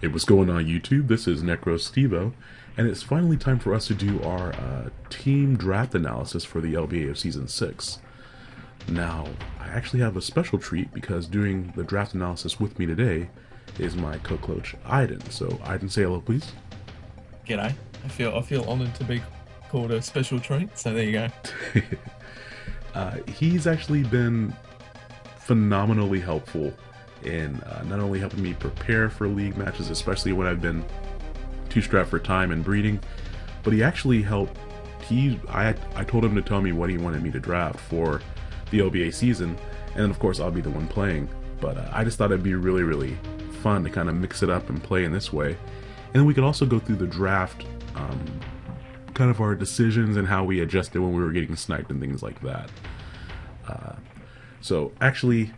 Hey, what's going on YouTube? This is NecroStevo, and it's finally time for us to do our uh, team draft analysis for the LBA of Season 6. Now, I actually have a special treat because doing the draft analysis with me today is my co-coach, Aiden. So, Aiden, say hello, please. G'day. I feel I feel honoured to be called a special treat, so there you go. uh, he's actually been phenomenally helpful in uh, not only helping me prepare for league matches, especially when I've been too strapped for time and breeding, but he actually helped. He, I, I told him to tell me what he wanted me to draft for the LBA season, and then of course I'll be the one playing. But uh, I just thought it'd be really, really fun to kind of mix it up and play in this way, and then we could also go through the draft, um, kind of our decisions and how we adjusted when we were getting sniped and things like that. Uh, so actually,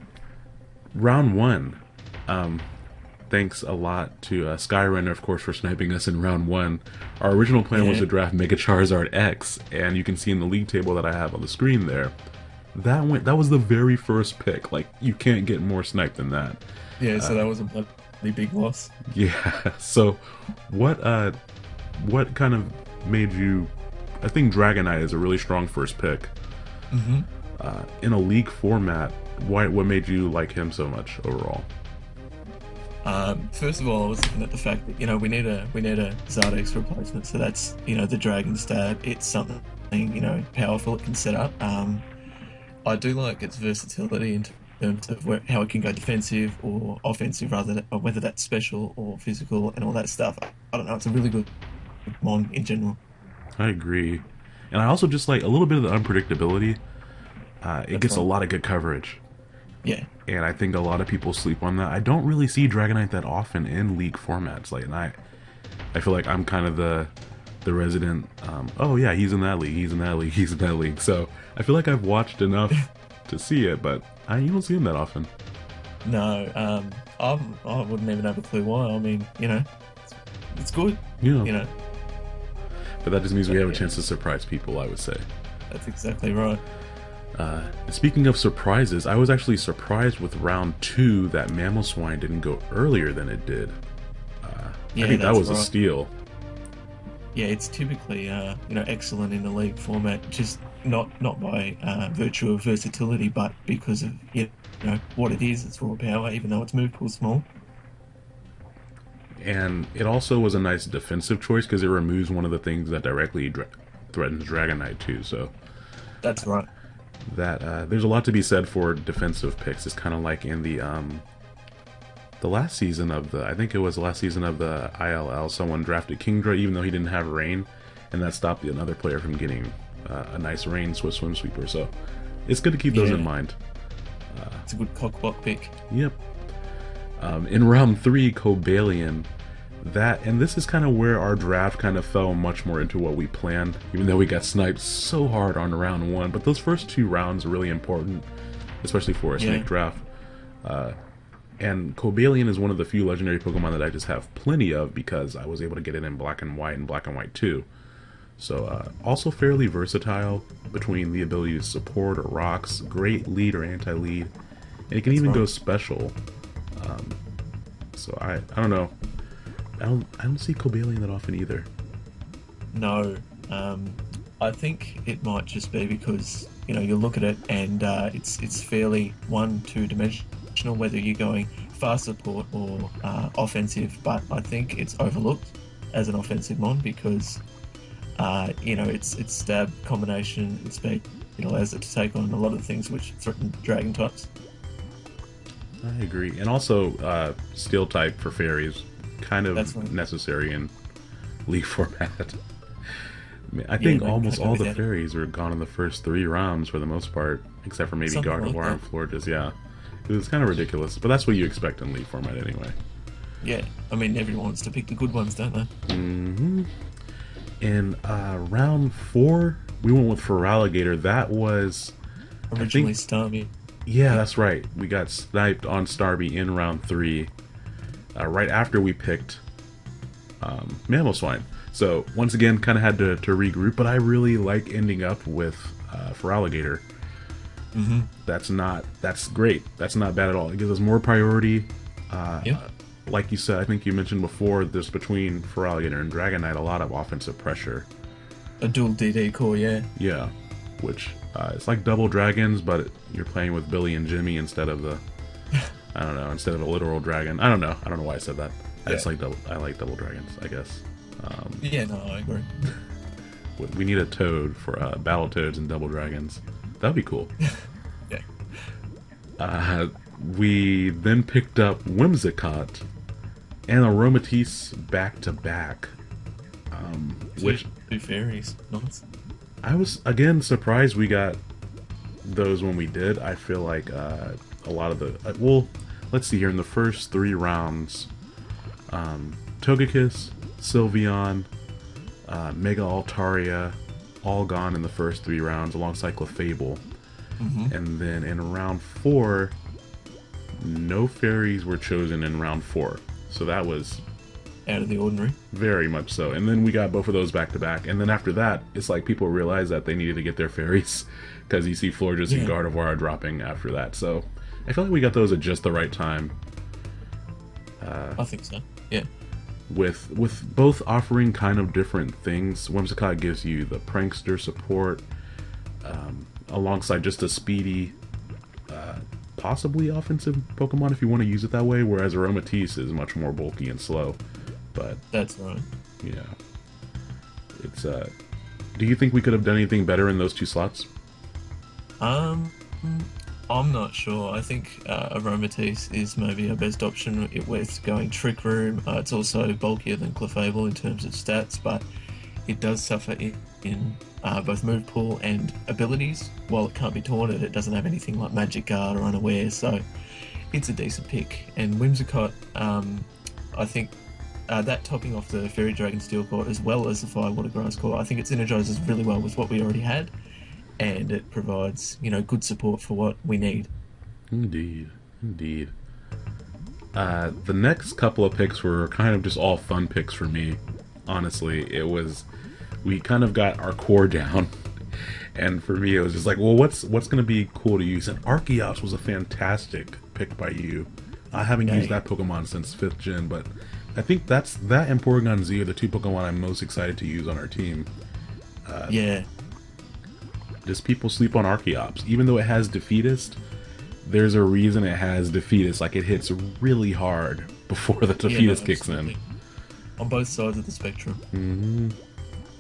round one. Um, thanks a lot to uh, Skyrunner, of course, for sniping us in round one. Our original plan was to draft Mega Charizard X, and you can see in the league table that I have on the screen there. That went. That was the very first pick. Like you can't get more sniped than that. Yeah, so uh, that was a bloody big loss. Yeah. So, what uh, what kind of made you? I think Dragonite is a really strong first pick. Mm-hmm. Uh, in a league format, why what made you like him so much overall? Um, first of all, I was looking at the fact that you know we need a we need a Zardex replacement, so that's you know the Dragon Stab. It's something you know powerful it can set up. Um, I do like its versatility in terms of where, how it can go defensive or offensive, rather than, or whether that's special or physical and all that stuff. I don't know. It's a really good mon in general. I agree, and I also just like a little bit of the unpredictability. Uh, it gets right. a lot of good coverage. Yeah. And I think a lot of people sleep on that. I don't really see Dragonite that often in league formats. Like, and I, I feel like I'm kind of the, the resident. Um, oh yeah, he's in that league. He's in that league. He's in that league. So I feel like I've watched enough to see it, but I you don't see him that often. No, um, I'm, I wouldn't even have a clue why. I mean, you know, it's, it's good. Yeah. You know. But that just means we have a chance to surprise people. I would say. That's exactly right. Uh, speaking of surprises, I was actually surprised with round two that Mamoswine didn't go earlier than it did. Uh, yeah, I think that was right. a steal. Yeah, it's typically uh, you know excellent in the league format, just not not by uh, virtue of versatility, but because of you know what it is. It's raw power, even though it's move pool small. And it also was a nice defensive choice because it removes one of the things that directly dra threatens Dragonite too. So that's right that uh, there's a lot to be said for defensive picks. It's kind of like in the um, the last season of the I think it was the last season of the ILL. Someone drafted Kingdra even though he didn't have rain, and that stopped another player from getting uh, a nice rain Swift Swim sweeper. So it's good to keep those in mind. Uh, it's a good cockblock pick. Yep. Um, in round three, Cobalion that and this is kind of where our draft kind of fell much more into what we planned even though we got sniped so hard on round one but those first two rounds are really important especially for a snake draft uh, and Cobalion is one of the few legendary Pokemon that I just have plenty of because I was able to get it in black and white and black and white too. So uh, also fairly versatile between the ability to support or rocks, great lead or anti-lead, and it can That's even fun. go special. Um, so I, I don't know. I don't I don't see Cobalion that often either. No, um, I think it might just be because you know you look at it and uh, it's it's fairly one two dimensional whether you're going fast support or uh, offensive, but I think it's overlooked as an offensive mon because uh, you know it's it's stab combination and speed. It allows it to take on a lot of things which threaten dragon types. I agree, and also uh, steel type for fairies kind of necessary in league format. I, mean, I think yeah, almost all the fairies were gone in the first three rounds for the most part, except for maybe Something Gardevoir like and Florges. Yeah, it was kind of ridiculous, but that's what you expect in league format anyway. Yeah, I mean everyone wants to pick the good ones, don't they? Mm-hmm. In uh, round four, we went with Feraligatr. That was originally Starmie. Yeah, that's right. We got sniped on Starmie in round three uh, right after we picked um, swine. So once again, kind of had to, to regroup, but I really like ending up with uh, alligator. Mm-hmm. That's not that's great. That's not bad at all. It gives us more priority. Uh, yeah. like you said, I think you mentioned before, there's between Feraligatr and Dragonite a lot of offensive pressure. A dual DD core, yeah. Yeah, which uh, it's like double dragons, but you're playing with Billy and Jimmy instead of the, I don't know, instead of a literal dragon. I don't know. I don't know why I said that. I just like double. I like double dragons. I guess. Um, Yeah, no, I agree. we- need a toad for uh, battle toads and double dragons. That'd be cool. Yeah. Uh, we then picked up Whimsicott and Aromatisse back to back. Um, which two fairies. Nice. I was again surprised we got those when we did. I feel like uh, a lot of the uh, well, let's see here in the first three rounds, um, Togekiss, Sylveon, uh, Mega Altaria, all gone in the first three rounds alongside Clefable, hmm and then in round four, no fairies were chosen in round four. So that was Out of the ordinary. very much so. And then we got both of those back to back. And then after that, it's like people realized that they needed to get their fairies because you see Florges and Yeah. Gardevoir dropping after that. So I feel like we got those at just the right time. I think so. Yeah. With with both offering kind of different things. Whimsicott gives you the prankster support, um, alongside just a speedy, uh, possibly offensive Pokemon if you want to use it that way. Whereas Aromatisse is much more bulky and slow. But That's right. Yeah. It's uh do you think we could have done anything better in those two slots? Um, I'm not sure. I think uh, Aromatisse is maybe our best option with going Trick Room. Uh, it's also bulkier than Clefable in terms of stats, but it does suffer in, in uh, both move pool and abilities. While it can't be taunted, it doesn't have anything like Magic Guard or Unaware, so it's a decent pick. And Whimsicott, um, I think uh, that topping off the Fairy Dragon Steel Core as well as the Firewater Grass Core, I think it synergizes really well with what we already had and it provides you know good support for what we need. Indeed. Indeed. Uh the next couple of picks were kind of just all fun picks for me. Honestly, it was we kind of got our core down. And for me it was just like, well what's what's gonna be cool to use? And Archeops was a fantastic pick by you. I haven't Yeah. used that Pokemon since fifth gen, but I think that's that and Porygon Z are the two Pokemon I'm most excited to use on our team. yeah, Just people sleep on Archeops. Even though it has Defeatist, there's a reason it has Defeatist. Like it hits really hard before the yeah, Defeatist no, kicks in. On both sides of the spectrum. hmm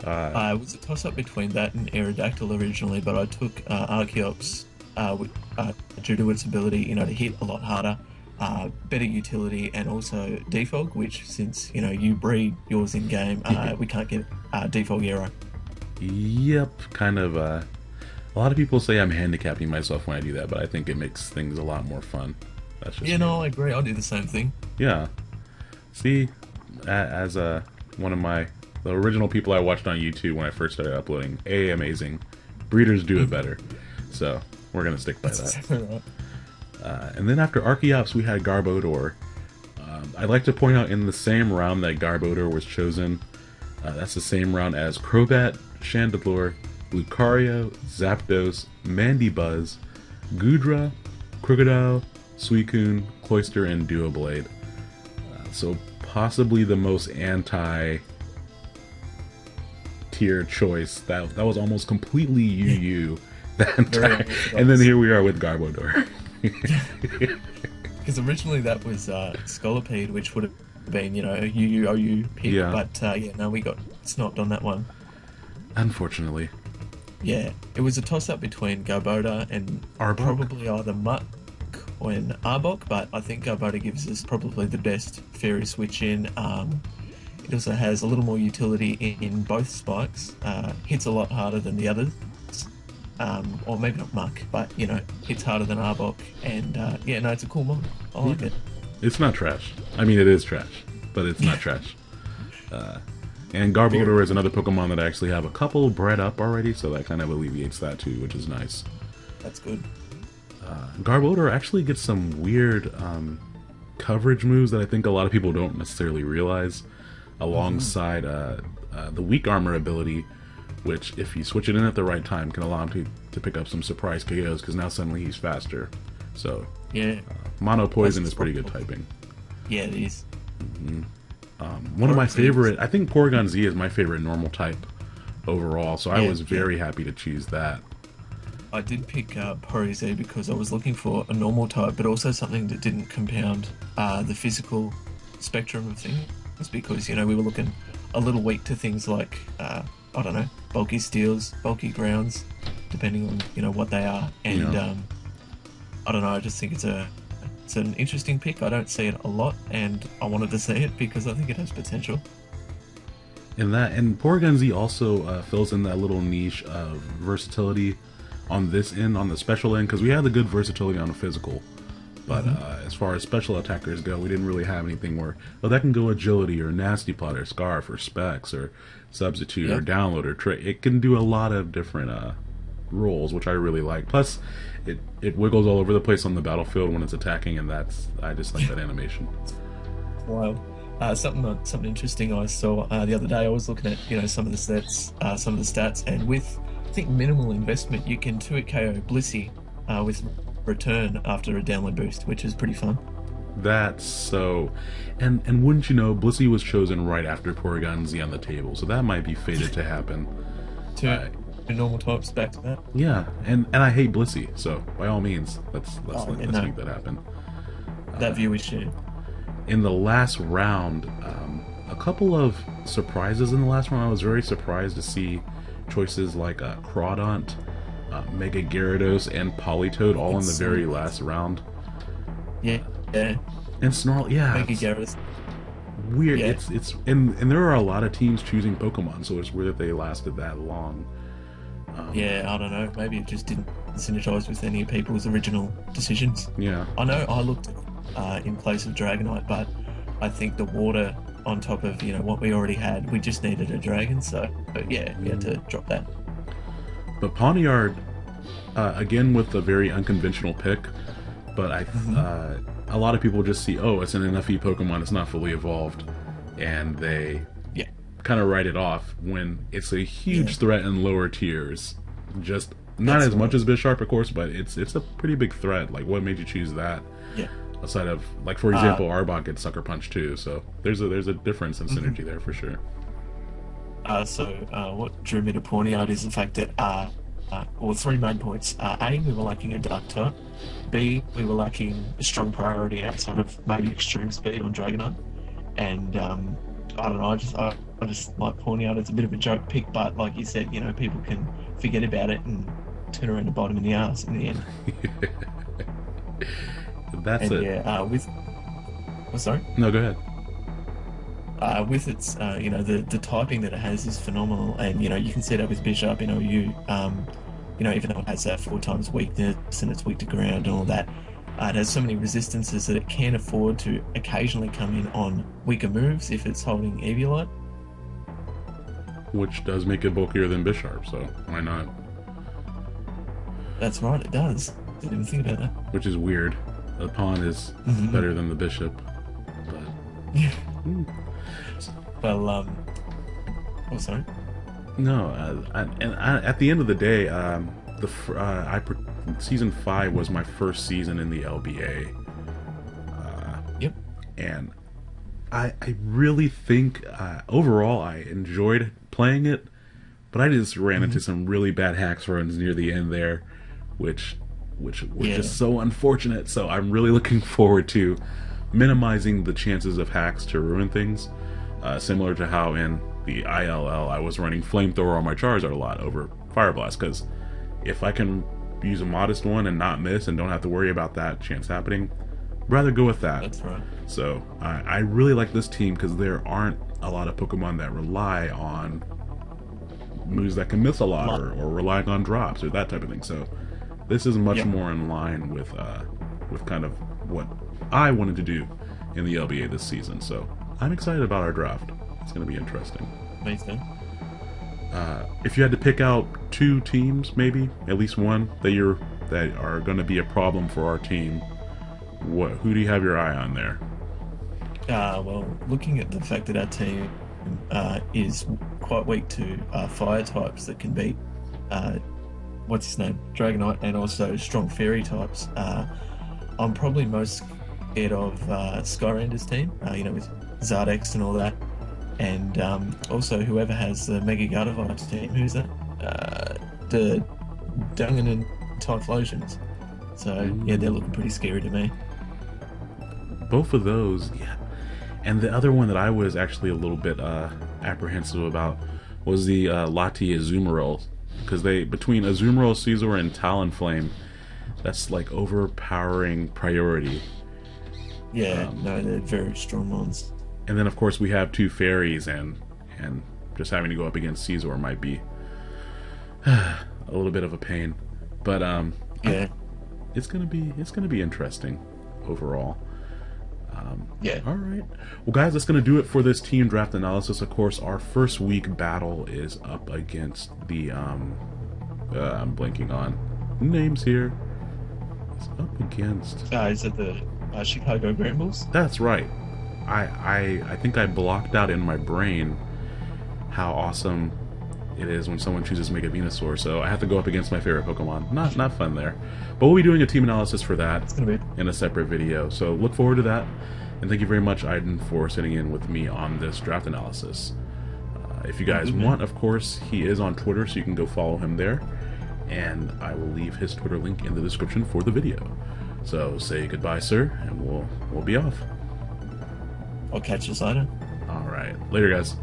Uh, Uh, it was a toss up between that and Aerodactyl originally, but I took uh, Archeops uh, with, uh, due to its ability, you know, to hit a lot harder, uh, better utility, and also defog. Which, since you know you breed yours in game, uh, we can't get uh, defog arrow. yep, kind of. A lot of people say I'm handicapping myself when I do that, but I think it makes things a lot more fun. That's just You me. know, I agree. I'll do the same thing. Yeah. See, as uh, one of my the original people I watched on YouTube when I first started uploading, a amazing. Breeders do it better, so we're gonna stick by That's that. exactly right. Uh, and then after Archeops, we had Garbodor. Um, I'd like to point out in the same round that Garbodor was chosen, uh, that's the same round as Crobat, Chandelure, Lucario, Zapdos, Mandibuzz, Goodra, Krookodile, Suicune, Cloyster, and Doublade. Uh, so possibly the most anti tier choice. That that was almost completely UU. That entire, and then here we are with Garbodor. Because originally that was uh, Scolipede, which would have been, you know, a UUOU pick. Yeah. But uh, yeah, no, we got snopped on that one. Unfortunately. Yeah, it was a toss up between Garbodor and Arbok? probably either Muck or an Arbok, but I think Garbodor gives us probably the best fairy switch in. Um, it also has a little more utility in, in both spikes, uh, hits a lot harder than the others. Um, or maybe not Muck, but you know, hits harder than Arbok. And uh, yeah, no, it's a cool mod. I like it. It's not trash. I mean, it is trash, but it's not trash. Uh, and Garbodor is another Pokemon that I actually have a couple bred up already, so that kind of alleviates that too, which is nice. That's good. Garbodor actually gets some weird um, coverage moves that I think a lot of people don't necessarily realize, alongside uh, uh, the weak armor ability, which, if you switch it in at the right time, can allow him to, to pick up some surprise KOs because now suddenly he's faster. So, Yeah, Mono Poison is pretty good typing. yeah, it is. Um, one of my favorite, I think Porygon Z is my favorite normal type overall. So I Yeah, was yeah. very happy to choose that. I did pick uh, Z because I was looking for a normal type, but also something that didn't compound uh, the physical spectrum of things. Because you know we were looking a little weak to things like uh, I don't know bulky steels, bulky grounds, depending on you know what they are. And Yeah. um, I don't know. I just think it's a it's an interesting pick. I don't see it a lot, and I wanted to see it because I think it has potential. And that and Porygon Z also uh, fills in that little niche of versatility on this end, on the special end, because we had the good versatility on the physical. But Mm-hmm. uh, as far as special attackers go, we didn't really have anything where oh that can go agility or nasty plot or scarf or specs or substitute Yeah. or download or trade. It can do a lot of different uh, roles, which I really like. Plus, it it wiggles all over the place on the battlefield when it's attacking, and that's I just like that animation. Wild. Uh, something uh, something interesting I saw uh, the other day. I was looking at you know some of the stats, uh, some of the stats, and with I think minimal investment, you can two hit KO Blissey uh, with return after a download boost, which is pretty fun. That's so, and and wouldn't you know, Blissey was chosen right after Porygon Z on the table, so that might be fated to happen. Two Uh, normal types back to that. Yeah, and and I hate Blissey, so by all means, let's let's Oh, let's no. make that happen. That view is shared. In the last round, um, a couple of surprises in the last round. I was very surprised to see choices like uh, Crawdaunt, uh, Mega Gyarados, and Politoed all in the very so- last round. Yeah, yeah. And Snarl, yeah, Mega Gyarados. weird. Yeah. It's it's and and there are a lot of teams choosing Pokemon, so it's weird that they lasted that long. Um, Yeah, I don't know. Maybe it just didn't synergize with any of people's original decisions. yeah, I know I looked uh, in place of Dragonite, but I think the water on top of you know what we already had, we just needed a dragon. So, yeah, we had to drop that. but Pawniard, uh, again with a very unconventional pick, but I Mhm. uh, a lot of people just see oh it's an NFE Pokemon, it's not fully evolved, and they. Kind of write it off when it's a huge Yeah. threat in lower tiers. Just not That's as much as Bisharp, of course, but it's it's a pretty big threat. Like, what made you choose that? Yeah. Aside of like, for Uh, example, Arbok gets Sucker Punch too, so there's a there's a difference in Mhm. synergy there for sure. Uh, so, uh, what drew me to Pawniard is the fact that, uh, uh, well, three main points. Uh, a, we were lacking a dark type. B, we were lacking a strong priority outside of maybe extreme speed on Dragonite. And um, I don't know, I just I, I just like Pawniard. It's a bit of a joke pick, but like you said, you know, people can forget about it and turn around and bite him in the ass in the end. That's and it. yeah, uh, with oh, sorry, No, go ahead. uh, with its uh, you know the the typing that it has is phenomenal, and you know you can see that with Bisharp in OU. Um, you know, even though it has that four times weakness and it's weak to ground and all that, uh, it has so many resistances that it can afford to occasionally come in on weaker moves if it's holding Eviolite. Which does make it bulkier than Bisharp, so why not? That's right, it does. Didn't even think about that. Which is weird. The pawn is Mhm. better than the bishop, but Yeah. Hmm. Well, um, oh sorry. no. Uh, I, and I, at the end of the day, um, the fr- uh, I season five was my first season in the LBA. Uh, Yep. and I I really think uh, overall I enjoyed playing it, but I just ran into some really bad hacks runs near the end there, which which was Yeah. just so unfortunate. So I'm really looking forward to minimizing the chances of hacks to ruin things, uh, similar to how in the ILL I was running flamethrower on my Charizard a lot over Fire Blast because if I can use a modest one and not miss and don't have to worry about that chance happening, rather go with that. That's right. So I, I really like this team because there aren't a lot of Pokemon that rely on moves that can miss a lot or, or relying on drops or that type of thing. So this is much Yep. more in line with uh, with kind of what I wanted to do in the LBA this season. So I'm excited about our draft. It's going to be interesting. Me too. Uh, if you had to pick out two teams, maybe at least one that you're that are going to be a problem for our team, what who do you have your eye on there? Uh, well, looking at the fact that our team uh, is quite weak to uh, fire types that can beat, uh, what's his name, Dragonite, and also strong fairy types, uh, I'm probably most scared of uh, Skyrander's team. Uh, you know, with Zardex and all that, and um, also whoever has the Mega Gardevoir team, who's that? Uh, the Dungan and Typhlosions. So yeah, they're looking pretty scary to me. Both of those, yeah. And the other one that I was actually a little bit uh, apprehensive about was the uh, Lati Azumarill, because they between Azumarill, Scizor, and Talonflame, that's like overpowering priority. Yeah, um, no, they're very strong ones. And then of course we have two fairies, and and just having to go up against Scizor might be a little bit of a pain. But um, yeah, it's gonna be it's gonna be interesting overall. Um, yeah. All right. Well, guys, that's going to do it for this team draft analysis. Of course, our first week battle is up against the. Um, uh, I'm blinking on names here. It's up against. Uh, is it the uh, Chicago Brambles? That's right. I, I I think I blocked out in my brain how awesome it is when someone chooses Mega Venusaur, so I have to go up against my favorite Pokemon. Not not fun there. But we'll be doing a team analysis for that in a separate video, so look forward to that. And thank you very much, Aiden, for sitting in with me on this draft analysis. Uh, if you guys mm -hmm. want, of course, he is on Twitter, so you can go follow him there. And I will leave his Twitter link in the description for the video. So say goodbye, sir, and we'll we'll be off. I'll catch you later. All right, later, guys.